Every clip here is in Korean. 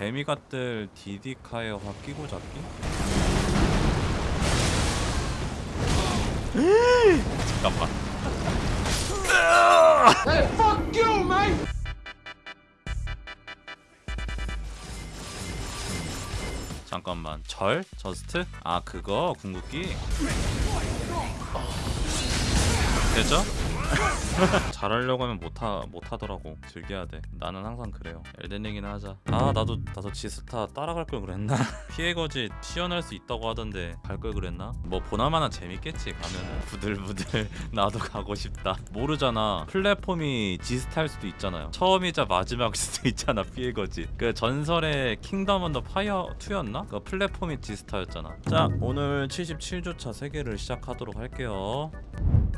demigod들 디디카의 확 끼고 잡기? 잠깐만 잠깐만 절? just? 아 그거 궁극기? 되죠? 잘하려고 하면 못하, 못하더라고. 즐겨야 돼. 나는 항상 그래요. 엘든링이나 하자. 아 나도 나도 지스타 따라갈 걸 그랬나? P의 거짓 시연할 수 있다고 하던데 갈 걸 그랬나? 뭐 보나마나 재밌겠지 가면은. 부들부들 나도 가고 싶다. 모르잖아. 플랫폼이 지스타일 수도 있잖아요. 처음이자 마지막일 수도 있잖아 P의 거짓 그 전설의 킹덤 언더 파이어 2였나? 그 플랫폼이 지스타였잖아. 자 오늘 77주차 세계를 시작하도록 할게요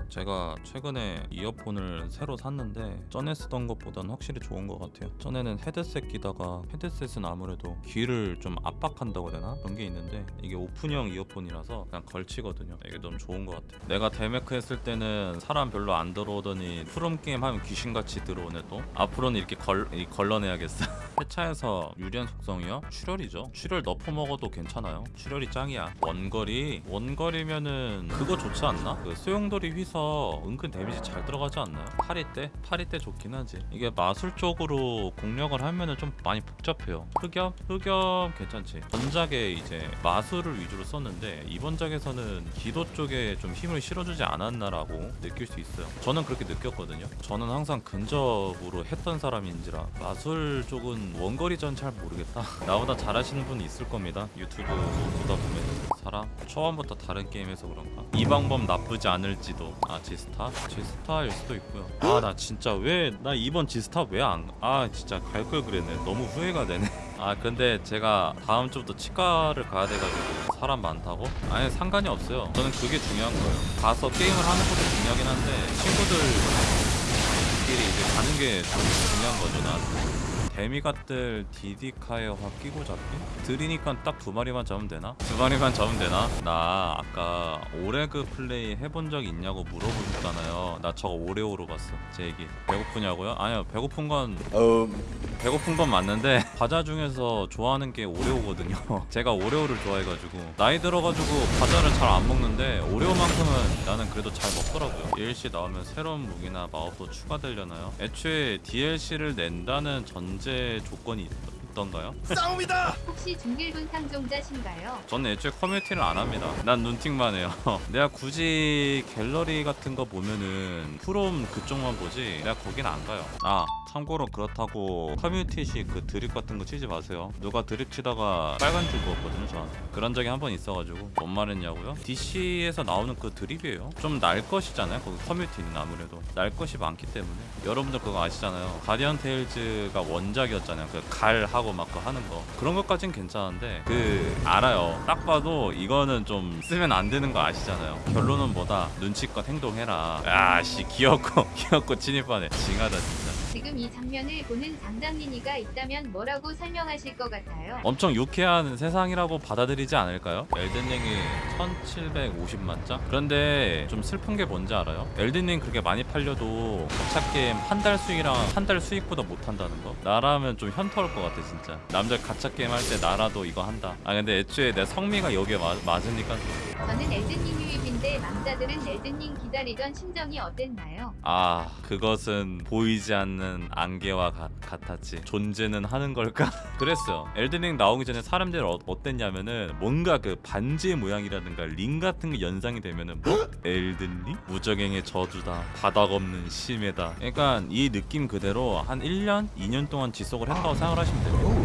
제가 최근에 이어폰을 새로 샀는데 전에 쓰던 것보다는 확실히 좋은 것 같아요. 전에는 헤드셋 끼다가 헤드셋은 아무래도 귀를 좀 압박한다고 되나? 그런 게 있는데 이게 오픈형 이어폰이라서 그냥 걸치거든요. 이게 너무 좋은 것 같아요. 내가 데메크 했을 때는 사람 별로 안 들어오더니 프롬 게임 하면 귀신같이 들어오네 또. 앞으로는 이렇게 걸, 이 걸러내야겠어 회차에서 유리한 속성이요? 출혈이죠 출혈 nerf 먹어도 괜찮아요 출혈이 짱이야 원거리 원거리면은 그거 좋지 않나? 그 소용돌이 휘서 은근 데미지 잘 들어가지 않나요? 파리 때? 파리 때 좋긴 하지 이게 마술 쪽으로 공략을 하면은 좀 많이 복잡해요 흑염? 흑염 괜찮지 전작에 이제 마술을 위주로 썼는데 이번 작에서는 기도 쪽에 좀 힘을 실어주지 않았나라고 느낄 수 있어요 저는 그렇게 느꼈거든요 저는 항상 근접으로 했던 사람인지라 마술 쪽은 원거리 전 잘 모르겠다. 나보다 잘하시는 분이 있을 겁니다. 유튜브 보다 보면. 사람? 처음부터 다른 게임에서 그런가? 이 방법 나쁘지 않을지도. 아 지스타? 지스타일 수도 있고요. 아 나 진짜 왜 나 이번 지스타 왜 안 아 진짜 갈 걸 그랬네. 너무 후회가 되네. 아 근데 제가 다음 주부터 치과를 가야 돼가지고 사람 많다고? 아니 상관이 없어요. 저는 그게 중요한 거예요. 가서 게임을 하는 것도 중요하긴 한데 친구들 끼리 이제 가는 게좀 중요한 거죠 나한테 데미갓들 디디카에 확 끼고 잡기? 들이니까 딱 두 마리만 잡으면 되나? 두 마리만 잡으면 되나? 나 아까 오레그 플레이 해본 적 있냐고 물어보셨잖아요 나 저거 오레오로 봤어 제 얘기 배고프냐고요? 아니요 배고픈 건 배고픈 건 맞는데 과자 중에서 좋아하는 게 오레오거든요 제가 오레오를 좋아해가지고 나이 들어가지고 과자를 잘 안 먹는데 오레오만큼은 나는 그래도 잘 먹더라고요 DLC 나오면 새로운 무기나 마법도 추가되려나요? 애초에 DLC를 낸다는 전제 조건이 있, 있던가요? 혹시 중길분 상종자신가요? 저는 애초에 커뮤니티를 안 합니다. 난 눈팅만 해요. 내가 굳이 갤러리 같은 거 보면은 프롬 그쪽만 보지 내가 거긴 안 가요. 아 참고로 그렇다고 커뮤니티식 그 드립 같은 거 치지 마세요. 누가 드립 치다가 빨간 줄 그었거든요 저한테. 그런 적이 한 번 있어가지고 뭔 말했냐고요? DC에서 나오는 그 드립이에요. 좀 날 것이잖아요. 거기 커뮤니티는 아무래도 날 것이 많기 때문에 여러분들 그거 아시잖아요. 가디언 테일즈가 원작이었잖아요. 그 갈 하고 막 그 하는 거 그런 것까진 괜찮은데 그 알아요. 딱 봐도 이거는 좀 쓰면 안 되는 거 아시잖아요. 결론은 뭐다? 눈치껏 행동해라. 야씨 귀엽고 귀엽고 진입하네. 징하다 진짜. 지금 이 장면을 보는 장담민이가 있다면 뭐라고 설명하실 것 같아요? 엄청 유쾌한 세상이라고 받아들이지 않을까요? 엘든링이 1750만 장? 그런데 좀 슬픈 게 뭔지 알아요? 엘든링 그렇게 많이 팔려도 가차 게임 한 달 수익이랑 한 달 수익보다 못한다는 거? 나라면 좀 현타올 것 같아 진짜 남자 가차 게임 할 때 나라도 이거 한다 아 근데 애초에 내 성미가 여기에 마, 맞으니까 저는 엘든링 유입 인데 망자들은 엘든링 기다리던 심정이 어땠나요? 아 그것은 보이지 않는 안개와 가- 같았지 존재는 하는 걸까? 그랬어요 엘든링 나오기 전에 사람들이 어, 어땠냐면은 뭔가 그 반지의 모양이라든가 링 같은 게 연상이 되면은 뭐? 엘든링? 무적행의 저주다 바닥 없는 심해다 그러니까 이 느낌 그대로 한 1년? 2년 동안 지속을 했다고 생각을 하시면 돼요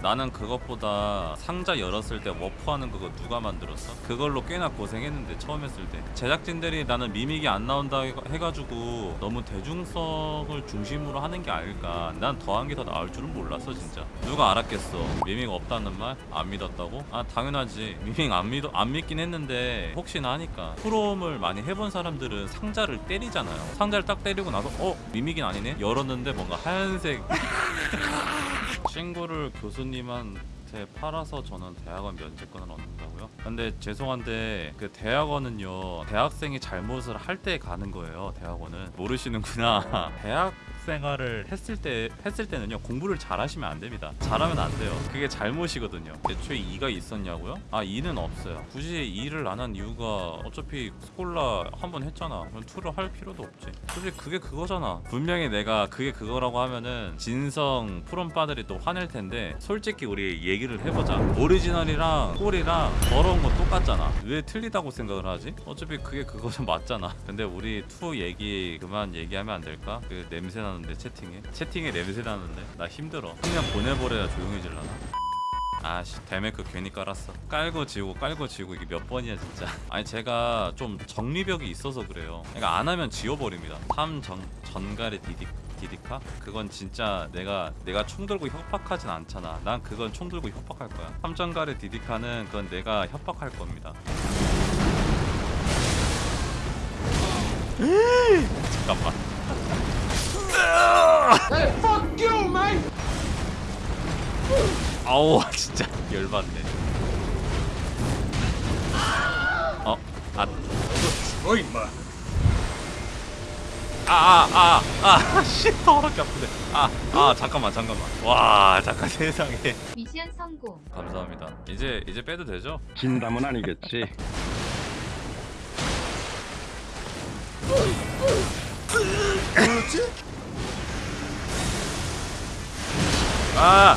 나는 그것보다 상자 열었을 때 워프하는 그거 누가 만들었어? 그걸로 꽤나 고생했는데 처음 했을 때 제작진들이 나는 미믹이 안 나온다 해- 해가지고 너무 대중성을 중심으로 하는 게 아닐까 난 더한 게 더 나을 줄은 몰랐어 진짜 누가 알았겠어 미믹 없다는 말? 안 믿었다고? 아 당연하지 미믹 안, 믿어, 안 믿긴 했는데 혹시나 하니까 프롬을 많이 해본 사람들은 상자를 때리잖아요 상자를 딱 때리고 나서 어? 미믹이 아니네? 열었는데 뭔가 하얀색 친구를 교수님 한테 팔아서 저는 대학원 면제권을 얻는다고요? 근데 죄송한데 그 대학원은요 대학생이 잘못을 할 때 가는 거예요 대학원은. 모르시는구나. 대학 생활을 했을 때 했을 때는요 공부를 잘하시면 안 됩니다. 잘하면 안 돼요. 그게 잘못이거든요. 애초에 2가 있었냐고요? 아 2는 없어요. 굳이 2를 안 한 이유가 어차피 Scholar 한 번 했잖아. 그럼 2를 할 필요도 없지. 솔직히 그게 그거잖아. 분명히 내가 그게 그거라고 하면은 진성 프롬파들이 또 화낼 텐데 솔직히 우리 얘기를 해보자. 오리지널이랑 꼴이랑 더러운 건 똑같잖아. 왜 틀리다고 생각을 하지? 어차피 그게 그거는 맞잖아. 근데 우리 two 얘기 그만 얘기하면 안 될까? 그 냄새 나는 데 채팅에? 채팅에 냄새 나는데? 나 힘들어. 그냥 보내버려야 조용해질라나? 아씨 데메크 괜히 깔았어. 깔고 지우고 깔고 지우고 이게 몇 번이야 진짜. 아니 제가 좀 정리벽이 있어서 그래요. 그러니까 안 하면 지워버립니다. 탐정 전갈의 디디 디디카? 그건 진짜 내가 내가 총 들고 협박하진 않잖아. 난 그건 총 들고 협박할 거야. 탐정갈의 디디카는 그건 내가 협박할 겁니다. 잠깐만 아우 진짜. 열받네. 어? 아. 어 임마 아아 아 아 씨 더럽게 아프네 아아 잠깐만 잠깐만. 와 잠깐 세상에. 미션 성공. 감사합니다. 이제 이제 빼도 되죠? 진담은 아니겠지. 아!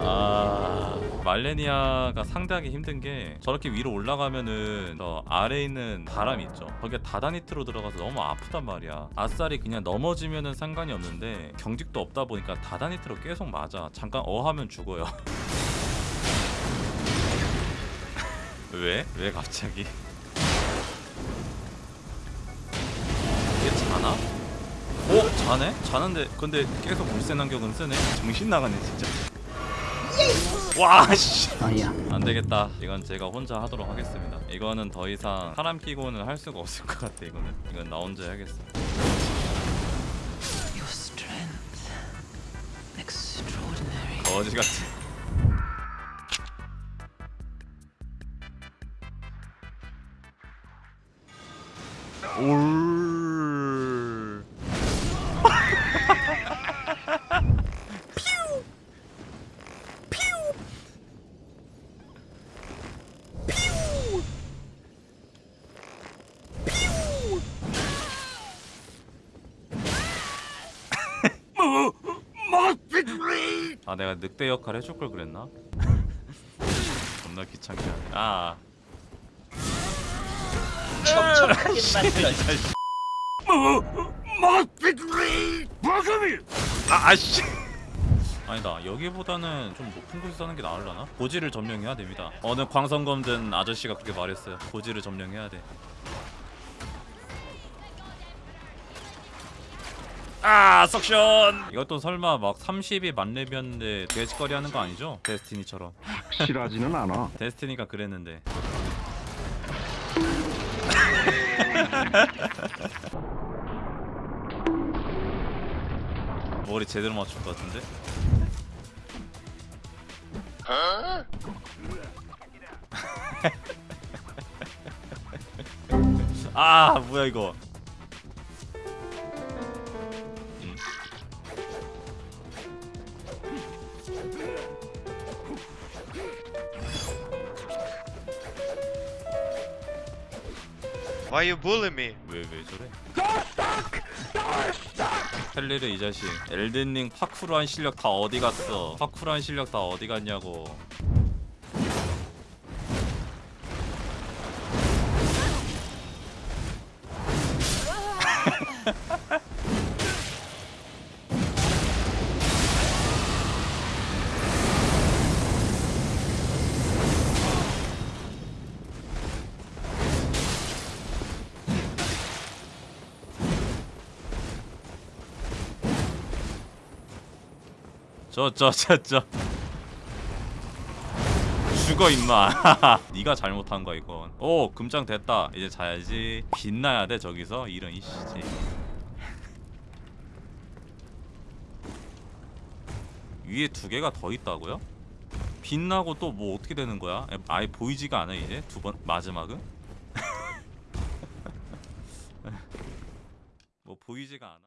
아 말레니아가 상대하기 힘든 게 저렇게 위로 올라가면은 저 아래에 있는 바람이 있죠 거기에 다다니트로 들어가서 너무 아프단 말이야 아싸리 그냥 넘어지면은 상관이 없는데 경직도 없다 보니까 다다니트로 계속 맞아 잠깐 어 하면 죽어요 왜? 왜 갑자기? 자네? 자는데 근데 계속 물세 난격은 쓰네? 정신 나가네 진짜. 와씨. 안 되겠다. 이건 제가 혼자 하도록 하겠습니다. 이거는 더 이상 사람 끼고는 할 수가 없을 것 같아 이거는. 이건 나 혼자 해야겠어. Your strength. Extraordinary. 거지 같아. 올 아 내가 늑대 역할 해줄 걸 그랬나? 존나 귀찮게 하네. 아. 척척하게 만들어. 아, 아씨. 아니다. 여기보다는 좀 높은 곳에 사는 게 나으려나? 고지를 점령해야 됩니다. 어느 광선검 든 아저씨가 그렇게 말했어요. 고지를 점령해야 돼 아, 석션! 이것도 설마 막 30이 만렙이었는데 돼지거리 하는 거 아니죠? 데스티니처럼 확실하지는 않아. 데스티니가 그랬는데 머리 제대로 맞출 것 같은데? 아 뭐야 이거 Why you bully me? 왜 왜 저래? 헬리르 이 자식 엘든링 파쿠르한 실력 다 어디 갔어? 파쿠르한 실력 다 어디 갔냐고 저 저 저 저. 죽어 임마. 네가 잘못한 거야 이건. 오 금장 됐다. 이제 자야지. 빛나야 돼 저기서. 이런 이씨지 위에 두 개가 더 있다고요? 빛나고 또 뭐 어떻게 되는 거야? 아예 보이지가 않아 이제? 두 번 마지막은? 뭐 보이지가 않아